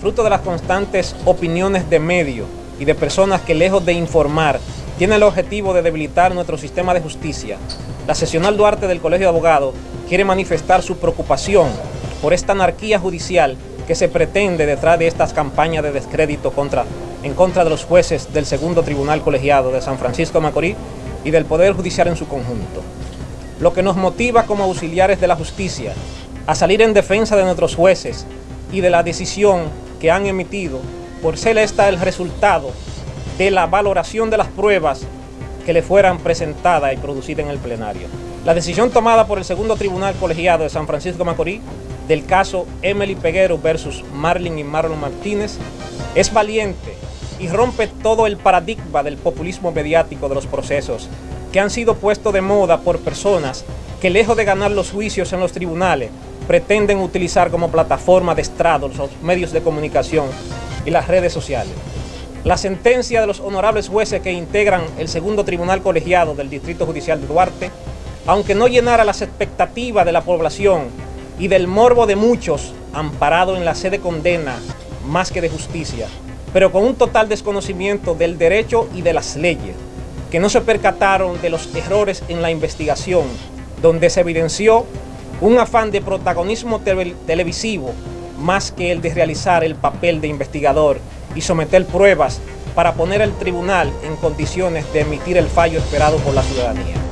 fruto de las constantes opiniones de medios y de personas que lejos de informar, tienen el objetivo de debilitar nuestro sistema de justicia, la sesional Duarte del Colegio de Abogados quiere manifestar su preocupación por esta anarquía judicial que se pretende detrás de estas campañas de descrédito en contra de los jueces del segundo tribunal colegiado de San Francisco de Macorís y del Poder Judicial en su conjunto. Lo que nos motiva como auxiliares de la justicia a salir en defensa de nuestros jueces y de la decisión que han emitido por ser esta el resultado de la valoración de las pruebas que le fueran presentadas y producidas en el plenario. La decisión tomada por el segundo tribunal colegiado de San Francisco Macorís del caso Emily Peguero versus Marlin y Marlon Martínez es valiente y rompe todo el paradigma del populismo mediático de los procesos que han sido puestos de moda por personas que lejos de ganar los juicios en los tribunales pretenden utilizar como plataforma de estrado los medios de comunicación y las redes sociales. La sentencia de los honorables jueces que integran el segundo tribunal colegiado del Distrito Judicial de Duarte, aunque no llenara las expectativas de la población y del morbo de muchos, amparado en la sede condena más que de justicia, pero con un total desconocimiento del derecho y de las leyes, que no se percataron de los errores en la investigación, donde se evidenció un afán de protagonismo televisivo más que el de realizar el papel de investigador y someter pruebas para poner al tribunal en condiciones de emitir el fallo esperado por la ciudadanía.